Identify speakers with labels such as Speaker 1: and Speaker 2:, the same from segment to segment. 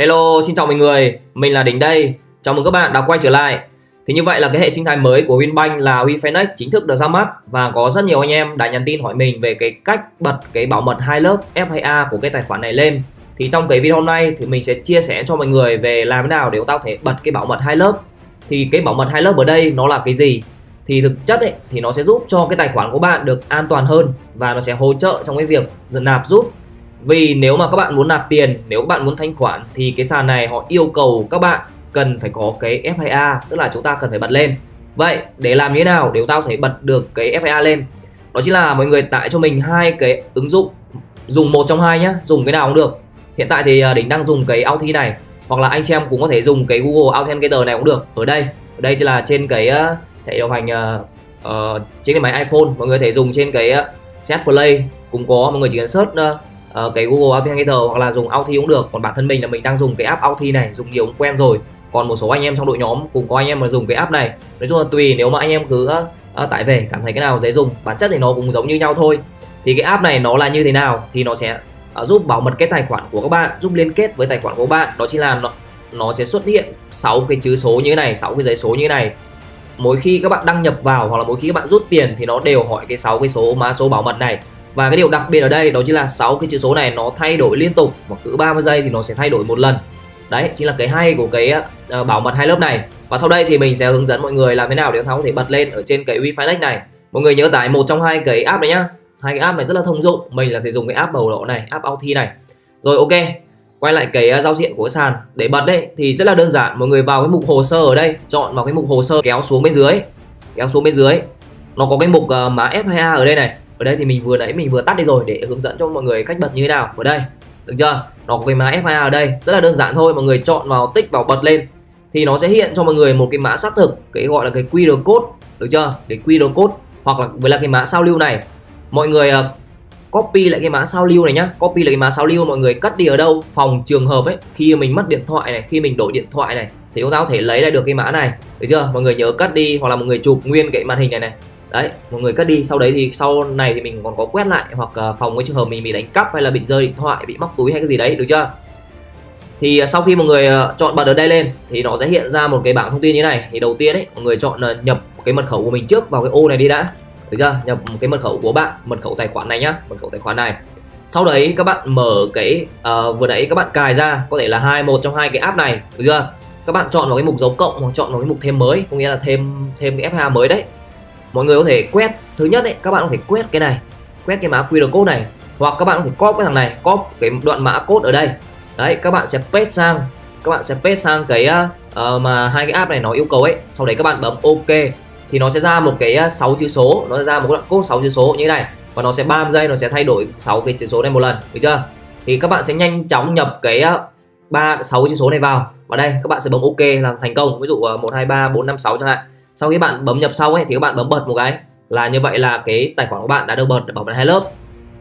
Speaker 1: Hello, xin chào mọi người, mình là Đỉnh đây. Chào mừng các bạn đã quay trở lại. Thì như vậy là cái hệ sinh thái mới của Winbank là WeFinex chính thức được ra mắt và có rất nhiều anh em đã nhắn tin hỏi mình về cái cách bật cái bảo mật hai lớp FIA của cái tài khoản này lên. Thì trong cái video hôm nay thì mình sẽ chia sẻ cho mọi người về làm thế nào để chúng ta có thể bật cái bảo mật hai lớp. Thì cái bảo mật hai lớp ở đây nó là cái gì? Thì thực chất ấy, thì nó sẽ giúp cho cái tài khoản của bạn được an toàn hơn và nó sẽ hỗ trợ trong cái việc dần nạp giúp vì nếu mà các bạn muốn nạp tiền, nếu các bạn muốn thanh khoản thì cái sàn này họ yêu cầu các bạn cần phải có cái FIA, tức là chúng ta cần phải bật lên. Vậy để làm như thế nào để chúng ta có thể bật được cái FIA lên? Đó chính là mọi người tải cho mình hai cái ứng dụng dùng một trong hai nhá, dùng cái nào cũng được. Hiện tại thì à, Đỉnh đang dùng cái Authy này hoặc là anh chị em cũng có thể dùng cái Google Authenticator này cũng được. Ở đây, ở đây chỉ là trên cái à, hệ điều hành uh, trên cái máy iPhone, mọi người có thể dùng trên cái Set Play cũng có, mọi người chỉ cần search uh, uh, cái Google Authenticator hoặc là dùng Authy cũng được. Còn bản thân mình là mình đang dùng cái app Authy này dùng nhiều cũng quen rồi. Còn một số anh em trong đội nhóm cũng có anh em mà dùng cái app này. Nói chung là tùy nếu mà anh em cứ uh, tải về cảm thấy cái nào dễ dùng bản chất thì nó cũng giống như nhau thôi. Thì cái app này nó là như thế nào thì nó sẽ uh, giúp bảo mật cái tài khoản của các bạn giúp liên kết với tài khoản của các bạn. Đó chính là nó, nó sẽ xuất hiện 6 cái chữ số như thế này 6 cái giấy số như thế này. Mỗi khi các bạn đăng nhập vào hoặc là mỗi khi các bạn rút tiền thì nó đều hỏi cái 6 cái số mã số bảo mật này và cái điều đặc biệt ở đây đó chính là 6 cái chữ số này nó thay đổi liên tục và cứ 30 giây thì nó sẽ thay đổi một lần. Đấy chính là cái hay của cái uh, bảo mật hai lớp này. Và sau đây thì mình sẽ hướng dẫn mọi người làm thế nào để chúng ta có thể bật lên ở trên cái Wi-Fi này. Mọi người nhớ tải một trong hai cái app này nhá. Hai cái app này rất là thông dụng. Mình là thể dùng cái app bầu lộ này app Authy này. Rồi ok. Quay lại cái ờ, giao diện của cái sàn. Để bật đấy thì rất là đơn giản. Mọi người vào cái mục hồ sơ ở đây. Chọn vào cái mục hồ sơ kéo xuống bên dưới. Kéo xuống bên dưới. Nó có cái mục uh, mã F2A ở đây này ở đây thì mình vừa nãy mình vừa tắt đi rồi để hướng dẫn cho mọi người cách bật như thế nào. Ở đây được chưa? Nó có cái mã FA ở đây rất là đơn giản thôi mọi người chọn vào tích vào bật lên. Thì nó sẽ hiện cho mọi người một cái mã xác thực cái gọi là cái QR code được chưa? Cái QR code hoặc là với là cái mã sao lưu này. Mọi người uh, copy lại cái mã sao lưu này nhá. Copy lại cái mã sao lưu mọi người cất đi ở đâu? Phòng trường hợp ấy khi mình mất điện thoại này khi mình đổi điện thoại này thì chúng ta có thể lấy lại được cái mã này được chưa? Mọi người nhớ cất đi hoặc là mọi người chụp nguyên cái màn hình này này đấy một người cất đi. Sau đấy thì sau này thì mình còn có quét lại hoặc ờ, phòng cái trường hợp mình bị đánh cắp hay là bị rơi điện thoại bị móc túi hay cái gì đấy được chưa? Thì ờ, sau khi một người ờ, chọn bật ở đây lên thì nó sẽ hiện ra một cái bảng thông tin như này. Thì đầu tiên ấy mọi người chọn nhập cái mật khẩu của mình trước vào cái ô này đi đã. Được chưa? Nhập cái mật khẩu của bạn mật khẩu tài khoản này nhá mật khẩu tài khoản này. Sau đấy các bạn mở cái uh, vừa nãy các bạn cài ra có thể là hai một trong hai cái app này được chưa? Các bạn chọn vào cái mục dấu cộng hoặc chọn vào cái mục thêm mới có nghĩa là thêm thêm cái F2 mới đấy mọi người có thể quét thứ nhất đấy các bạn có thể quét cái này quét cái mã QR code này hoặc các bạn có thể copy cái thằng này copy cái đoạn mã code ở đây. Đấy các bạn sẽ paste sang các bạn sẽ paste sang cái uh, mà hai cái app này nó yêu cầu ấy. Sau đấy các bạn bấm ok thì nó sẽ ra một cái ờ, 6 chữ số nó sẽ ra một đoạn code 6 chữ số như thế này và nó sẽ 30 giây nó sẽ thay đổi 6 cái chữ số này một lần được chưa? Thì các bạn sẽ nhanh chóng nhập cái ba sáu chữ số này vào. Và đây các bạn sẽ bấm ok là thành công. Ví dụ một hai ba bốn năm sáu chẳng hạn sau khi bạn bấm nhập sau ấy, thì các bạn bấm bật một cái. Là như vậy là cái tài khoản của bạn đã được bật bảo mật hai lớp.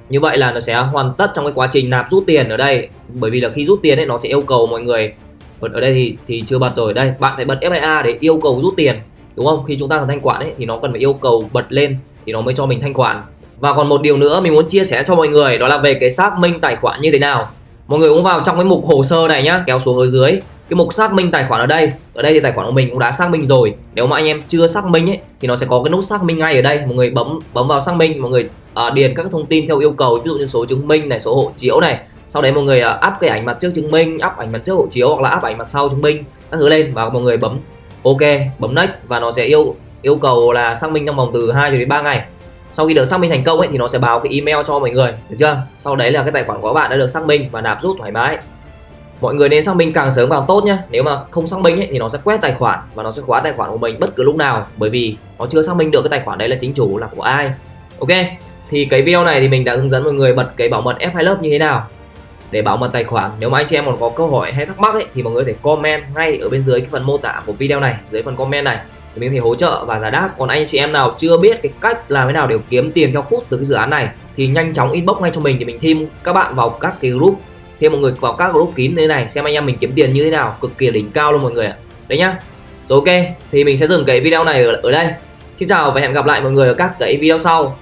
Speaker 1: Như vậy là nó sẽ hoàn tất trong cái quá trình nạp rút tiền ở đây. Bởi vì là khi rút tiền ấy, nó sẽ yêu cầu mọi người. Ở đây thì thì chưa bật rồi. Đây, bạn phải bật FIA để yêu cầu rút tiền. Đúng không? Khi chúng ta cần thanh khoản ấy, thì nó cần phải yêu cầu bật lên thì nó mới cho mình thanh khoản. Và còn một điều nữa mình muốn chia sẻ cho mọi người, đó là về cái xác minh tài khoản như thế nào. Mọi người cũng vào trong cái mục hồ sơ này nhá, kéo xuống ở dưới cái mục xác minh tài khoản ở đây ở đây thì tài khoản của mình cũng đã xác minh rồi. Nếu mà anh em chưa xác minh ấy thì nó sẽ có cái nút xác minh ngay ở đây. Mọi người bấm bấm vào xác minh mọi người à, điền các thông tin theo yêu cầu ví dụ như số chứng minh này số hộ chiếu này. Sau đấy mọi người áp up cái ảnh mặt trước chứng minh up ảnh mặt trước hộ chiếu hoặc là up ảnh mặt sau chứng minh các thứ lên và mọi người bấm ok bấm next và nó sẽ yêu yêu cầu là xác minh trong vòng từ 2 đến 3 ngày. Sau khi được xác minh thành công ấy thì nó sẽ báo cái email cho mọi người được chưa? Sau đấy là cái tài khoản của bạn đã được xác minh và nạp rút thoải mái mọi người nên xác minh càng sớm càng tốt nhé nếu mà không xác minh ấy, thì nó sẽ quét tài khoản và nó sẽ khóa tài khoản của mình bất cứ lúc nào. Bởi vì nó chưa xác minh được cái tài khoản đấy là chính chủ là của ai. Ok thì cái video này thì mình đã hướng dẫn mọi người bật cái bảo mật F2 lớp như thế nào để bảo mật tài khoản. Nếu mà anh chị em còn có câu hỏi hay thắc mắc ấy, thì mọi người có thể comment ngay ở bên dưới cái phần mô tả của video này dưới phần comment này. Thì mình có thể hỗ trợ và giải đáp. Còn anh chị em nào chưa biết cái cách làm thế nào để kiếm tiền theo phút từ cái dự án này thì nhanh chóng inbox ngay cho mình thì mình thêm các bạn vào các cái group thêm mọi người vào các group kín thế này xem anh em mình kiếm tiền như thế nào cực kỳ đỉnh cao luôn mọi người ạ. Đấy nhá. Rồi ok thì mình sẽ dừng cái video này ở, ở đây. Xin chào và hẹn gặp lại mọi người ở các cái video sau.